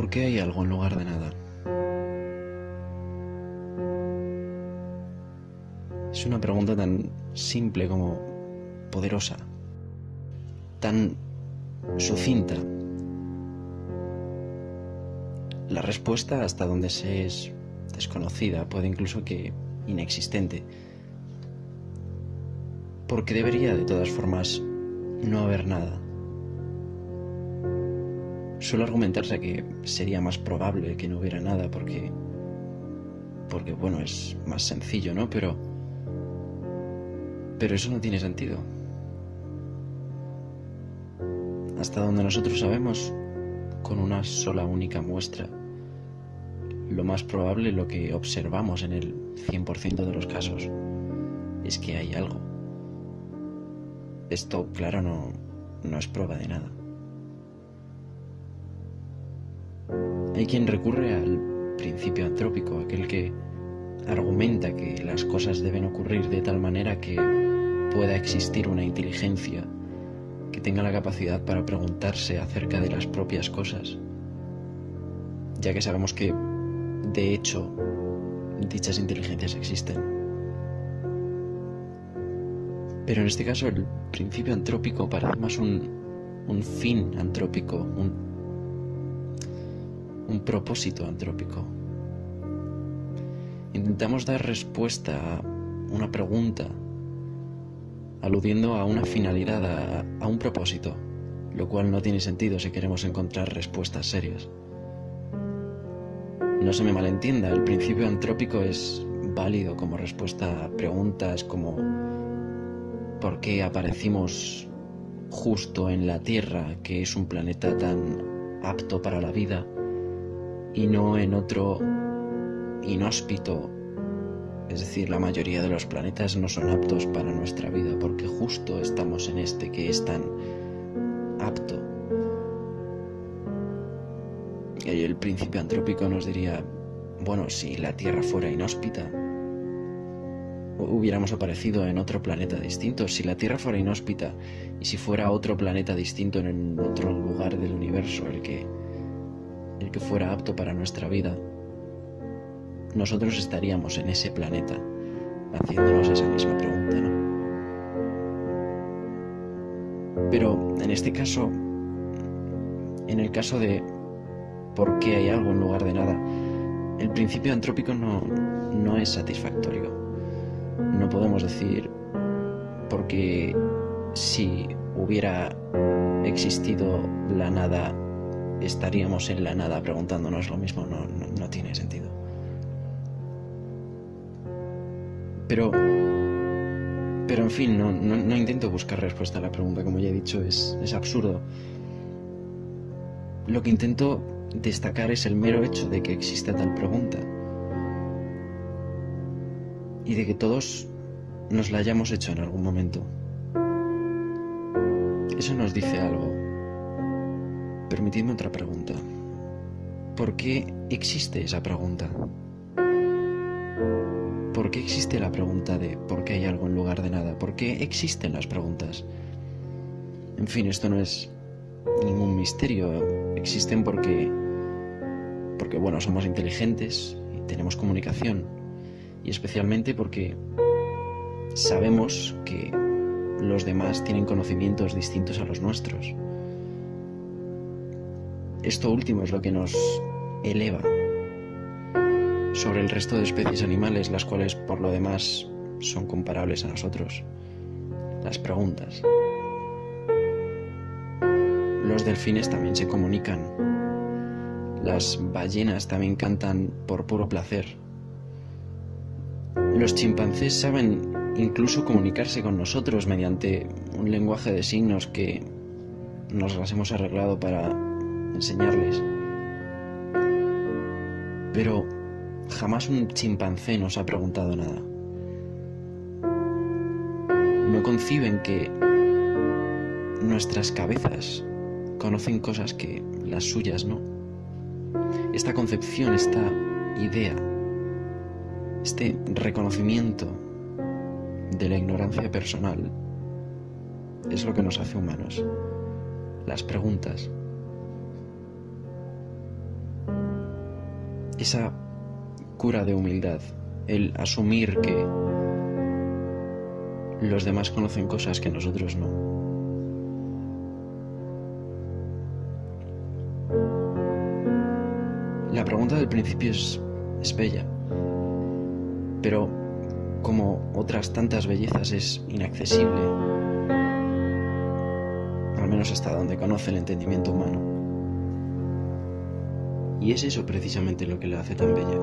¿Por qué hay algo en lugar de nada? Es una pregunta tan simple como poderosa, tan sucinta. La respuesta hasta donde se es desconocida, puede incluso que inexistente. Porque debería de todas formas no haber nada. Suele argumentarse que sería más probable que no hubiera nada porque porque bueno, es más sencillo, ¿no? Pero pero eso no tiene sentido. Hasta donde nosotros sabemos, con una sola única muestra, lo más probable, lo que observamos en el 100% de los casos, es que hay algo. Esto, claro, no, no es prueba de nada. Hay quien recurre al principio antrópico, aquel que argumenta que las cosas deben ocurrir de tal manera que pueda existir una inteligencia que tenga la capacidad para preguntarse acerca de las propias cosas, ya que sabemos que, de hecho, dichas inteligencias existen. Pero en este caso el principio antrópico parece más un, un fin antrópico, un propósito antrópico. Intentamos dar respuesta a una pregunta, aludiendo a una finalidad, a, un propósito, lo cual no tiene sentido si queremos encontrar respuestas serias. No se me malentienda, el principio antrópico es válido como respuesta a preguntas como ¿por qué aparecimos justo en la Tierra, que es un planeta tan apto para la vida? Y no en otro inhóspito. Es decir, la mayoría de los planetas no son aptos para nuestra vida porque justo estamos en este que es tan apto. Y el principio antrópico nos diría, bueno, si la Tierra fuera inhóspita, hubiéramos aparecido en otro planeta distinto. Si la Tierra fuera inhóspita y si fuera otro planeta distinto en otro lugar del universo, el que el que fuera apto para nuestra vida, nosotros estaríamos en ese planeta haciéndonos esa misma pregunta, ¿no? Pero en este caso, en el caso de por qué hay algo en lugar de nada, el principio antrópico no, no es satisfactorio. No podemos decir porque si hubiera existido la nada estaríamos en la nada preguntándonos lo mismo, no, no, tiene sentido. Pero, pero en fin, no, no, intento buscar respuesta a la pregunta, como ya he dicho, es, es absurdo. Lo que intento destacar es el mero hecho de que exista tal pregunta y de que todos nos la hayamos hecho en algún momento. Eso nos dice algo Permitidme otra pregunta. ¿Por qué existe esa pregunta? ¿Por qué existe la pregunta de por qué hay algo en lugar de nada? ¿Por qué existen las preguntas? En fin, esto no es ningún misterio. Existen porque, porque bueno, somos inteligentes y tenemos comunicación. Y especialmente porque sabemos que los demás tienen conocimientos distintos a los nuestros. Esto último es lo que nos eleva sobre el resto de especies animales, las cuales por lo demás son comparables a nosotros. Las preguntas. Los delfines también se comunican. Las ballenas también cantan por puro placer. Los chimpancés saben incluso comunicarse con nosotros mediante un lenguaje de signos que nos las hemos arreglado para enseñarles. Pero jamás un chimpancé nos ha preguntado nada. No conciben que nuestras cabezas conocen cosas que las suyas no. Esta concepción, esta idea, este reconocimiento de la ignorancia personal es lo que nos hace humanos. Las preguntas esa cura de humildad, el asumir que los demás conocen cosas que nosotros no. La pregunta del principio es, bella, pero como otras tantas bellezas es inaccesible, al menos hasta donde conoce el entendimiento humano. Y es eso precisamente lo que la hace tan bella.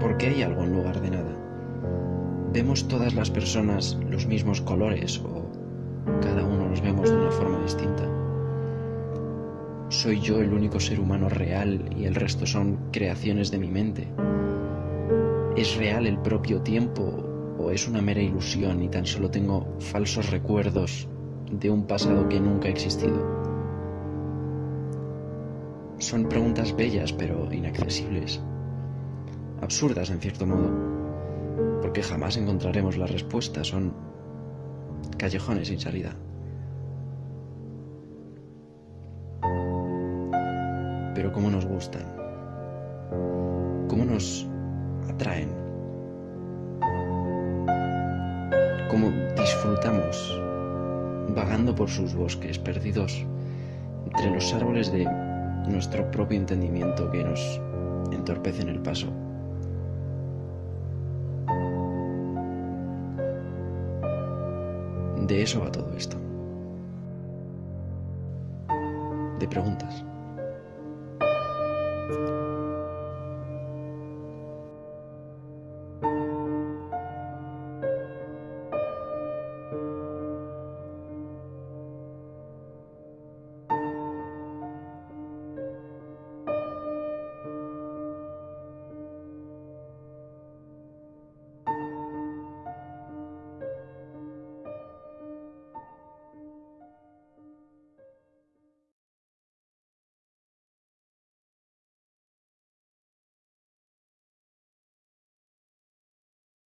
Porque hay algo en lugar de nada. ¿Vemos todas las personas los mismos colores o cada uno los vemos de una forma distinta? ¿Soy yo el único ser humano real y el resto son creaciones de mi mente? ¿Es real el propio tiempo o es una mera ilusión y tan solo tengo falsos recuerdos de un pasado que nunca ha existido? Son preguntas bellas pero inaccesibles, absurdas en cierto modo, porque jamás encontraremos la respuesta, son callejones sin salida. Pero cómo nos gustan, cómo nos atraen, cómo disfrutamos vagando por sus bosques, perdidos entre los árboles de nuestro propio entendimiento que nos entorpece en el paso. De eso va todo esto. De preguntas.